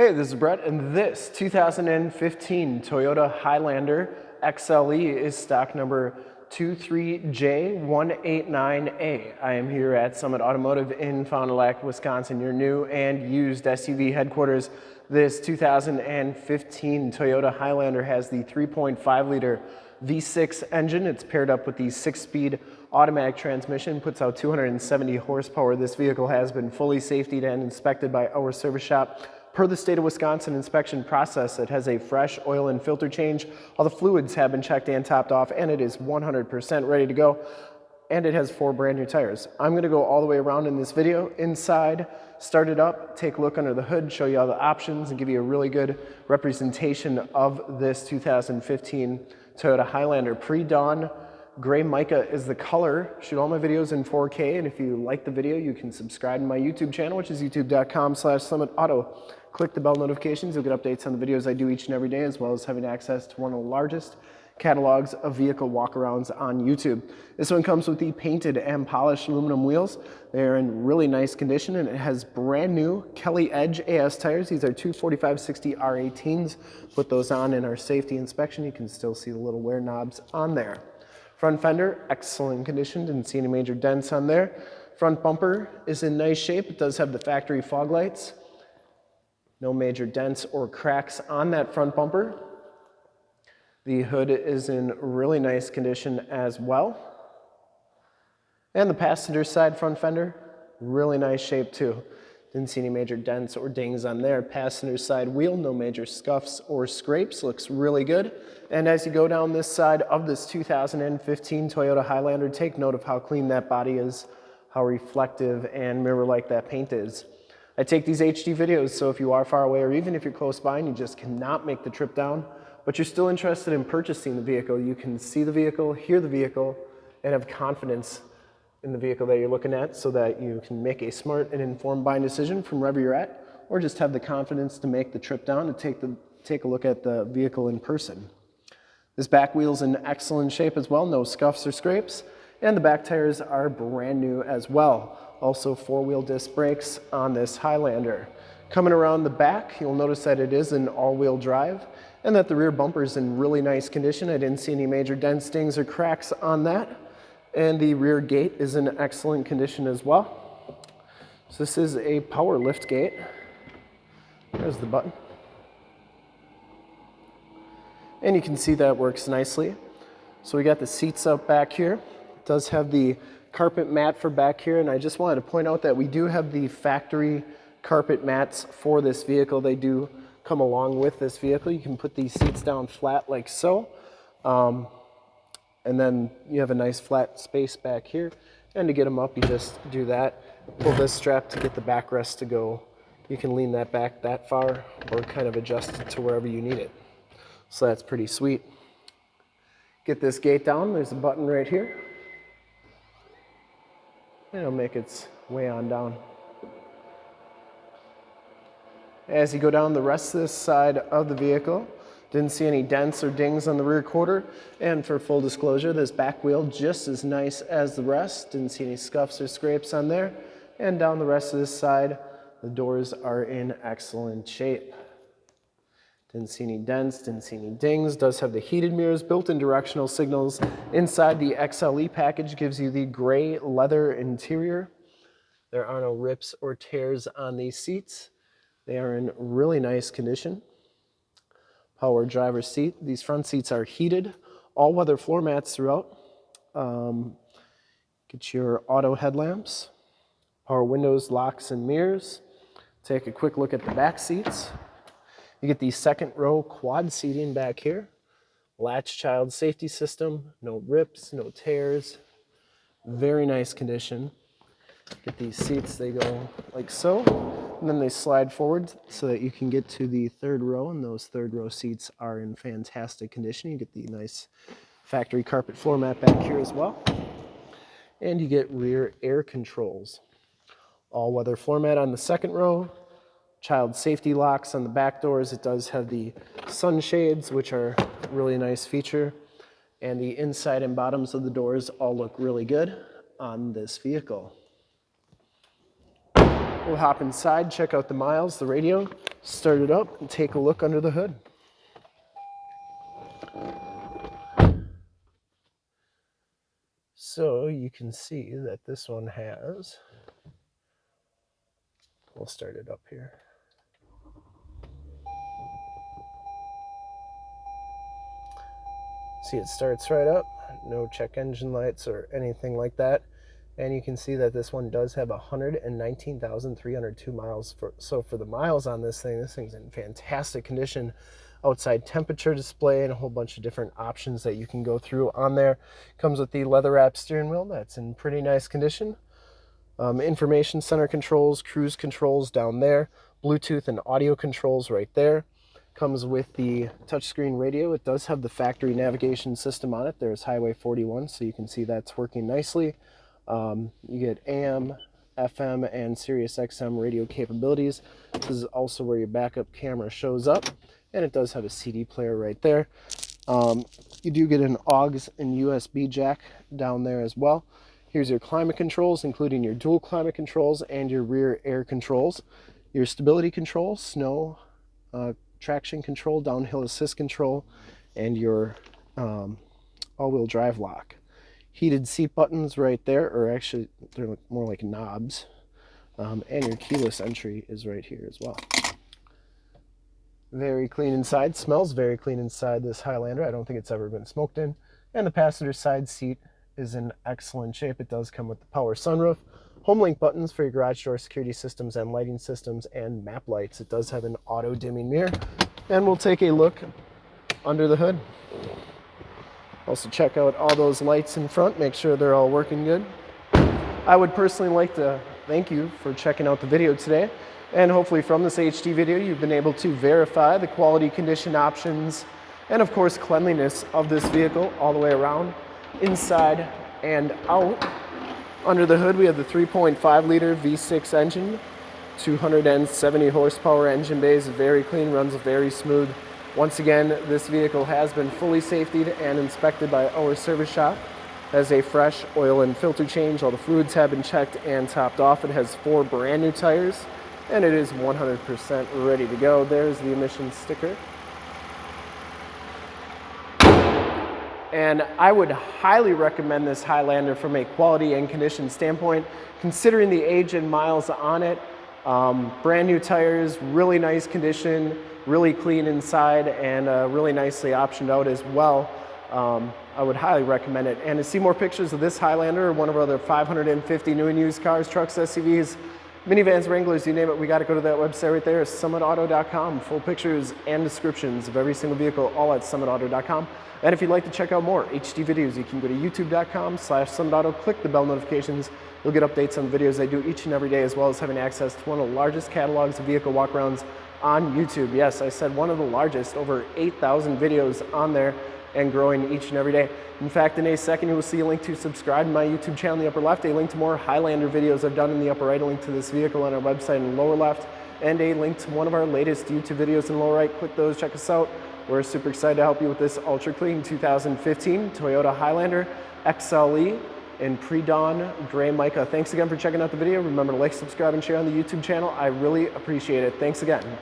Hey, this is Brett, and this 2015 Toyota Highlander XLE is stock number 23J189A. I am here at Summit Automotive in Fond du Lac, Wisconsin, your new and used SUV headquarters. This 2015 Toyota Highlander has the 3.5 liter V6 engine. It's paired up with the six-speed automatic transmission, puts out 270 horsepower. This vehicle has been fully safetied and inspected by our service shop Per the state of Wisconsin inspection process, it has a fresh oil and filter change. All the fluids have been checked and topped off, and it is 100% ready to go. And it has four brand new tires. I'm gonna go all the way around in this video, inside, start it up, take a look under the hood, show you all the options, and give you a really good representation of this 2015 Toyota Highlander pre-dawn Gray mica is the color. Shoot all my videos in 4K, and if you like the video, you can subscribe to my YouTube channel, which is youtube.com slash summitauto. Click the bell notifications. You'll get updates on the videos I do each and every day, as well as having access to one of the largest catalogs of vehicle walkarounds on YouTube. This one comes with the painted and polished aluminum wheels. They're in really nice condition and it has brand new Kelly Edge AS tires. These are 245-60 R18s. Put those on in our safety inspection. You can still see the little wear knobs on there. Front fender, excellent condition, didn't see any major dents on there. Front bumper is in nice shape. It does have the factory fog lights. No major dents or cracks on that front bumper. The hood is in really nice condition as well. And the passenger side front fender, really nice shape too. Didn't see any major dents or dings on there. Passenger side wheel, no major scuffs or scrapes, looks really good. And as you go down this side of this 2015 Toyota Highlander, take note of how clean that body is, how reflective and mirror-like that paint is. I take these HD videos, so if you are far away or even if you're close by and you just cannot make the trip down, but you're still interested in purchasing the vehicle, you can see the vehicle, hear the vehicle, and have confidence in the vehicle that you're looking at so that you can make a smart and informed buying decision from wherever you're at, or just have the confidence to make the trip down to take, the, take a look at the vehicle in person. This back wheel's in excellent shape as well, no scuffs or scrapes, and the back tires are brand new as well. Also four-wheel disc brakes on this Highlander. Coming around the back, you'll notice that it is an all-wheel drive and that the rear bumper is in really nice condition. I didn't see any major dents, stings, or cracks on that. And the rear gate is in excellent condition as well. So this is a power lift gate. There's the button. And you can see that works nicely. So we got the seats up back here. It does have the carpet mat for back here. And I just wanted to point out that we do have the factory carpet mats for this vehicle. They do come along with this vehicle. You can put these seats down flat like so. Um, and then you have a nice flat space back here. And to get them up, you just do that. Pull this strap to get the backrest to go. You can lean that back that far or kind of adjust it to wherever you need it. So that's pretty sweet. Get this gate down. There's a button right here. And it'll make its way on down. As you go down the rest of this side of the vehicle, didn't see any dents or dings on the rear quarter. And for full disclosure, this back wheel just as nice as the rest. Didn't see any scuffs or scrapes on there. And down the rest of this side, the doors are in excellent shape. Didn't see any dents, didn't see any dings. Does have the heated mirrors, built-in directional signals. Inside the XLE package gives you the gray leather interior. There are no rips or tears on these seats. They are in really nice condition power driver's seat. These front seats are heated, all-weather floor mats throughout. Um, get your auto headlamps, power windows, locks, and mirrors. Take a quick look at the back seats. You get the second row quad seating back here. Latch child safety system, no rips, no tears. Very nice condition. Get these seats, they go like so, and then they slide forward so that you can get to the third row, and those third row seats are in fantastic condition. You get the nice factory carpet floor mat back here as well. And you get rear air controls. All-weather floor mat on the second row, child safety locks on the back doors. It does have the sunshades, which are a really nice feature. And the inside and bottoms of the doors all look really good on this vehicle. We'll hop inside, check out the miles, the radio, start it up, and take a look under the hood. So you can see that this one has, we'll start it up here. See it starts right up, no check engine lights or anything like that. And you can see that this one does have 119,302 miles. For, so for the miles on this thing, this thing's in fantastic condition. Outside temperature display and a whole bunch of different options that you can go through on there. Comes with the leather wrap steering wheel that's in pretty nice condition. Um, information center controls, cruise controls down there, Bluetooth and audio controls right there. Comes with the touchscreen radio. It does have the factory navigation system on it. There's Highway 41, so you can see that's working nicely. Um, you get AM, FM, and Sirius XM radio capabilities. This is also where your backup camera shows up, and it does have a CD player right there. Um, you do get an AUX and USB jack down there as well. Here's your climate controls, including your dual climate controls and your rear air controls. Your stability control, snow, uh, traction control, downhill assist control, and your um, all-wheel drive lock. Heated seat buttons right there, or actually they're more like knobs. Um, and your keyless entry is right here as well. Very clean inside, smells very clean inside this Highlander. I don't think it's ever been smoked in. And the passenger side seat is in excellent shape. It does come with the power sunroof, HomeLink buttons for your garage door security systems and lighting systems and map lights. It does have an auto dimming mirror. And we'll take a look under the hood. Also check out all those lights in front, make sure they're all working good. I would personally like to thank you for checking out the video today. And hopefully from this HD video, you've been able to verify the quality condition options and of course cleanliness of this vehicle all the way around, inside and out. Under the hood, we have the 3.5 liter V6 engine, 270 horsepower engine bays, very clean, runs very smooth. Once again, this vehicle has been fully safetied and inspected by our service shop. Has a fresh oil and filter change. All the fluids have been checked and topped off. It has four brand new tires and it is 100% ready to go. There's the emissions sticker. And I would highly recommend this Highlander from a quality and condition standpoint, considering the age and miles on it. Um, brand new tires, really nice condition, really clean inside, and uh, really nicely optioned out as well. Um, I would highly recommend it. And to see more pictures of this Highlander or one of our other 550 new and used cars, trucks, SUVs, minivans, Wranglers, you name it, we got to go to that website right there, summitauto.com. Full pictures and descriptions of every single vehicle, all at summitauto.com. And if you'd like to check out more HD videos, you can go to youtube.com slash summitauto, click the bell notifications. You'll get updates on videos I do each and every day, as well as having access to one of the largest catalogs of vehicle walkarounds on YouTube. Yes, I said one of the largest, over 8,000 videos on there and growing each and every day. In fact, in a second, you will see a link to subscribe to my YouTube channel in the upper left, a link to more Highlander videos I've done in the upper right, a link to this vehicle on our website in the lower left, and a link to one of our latest YouTube videos in the lower right. Click those, check us out. We're super excited to help you with this ultra clean 2015 Toyota Highlander XLE in pre-dawn gray mica. Thanks again for checking out the video. Remember to like, subscribe, and share on the YouTube channel. I really appreciate it. Thanks again.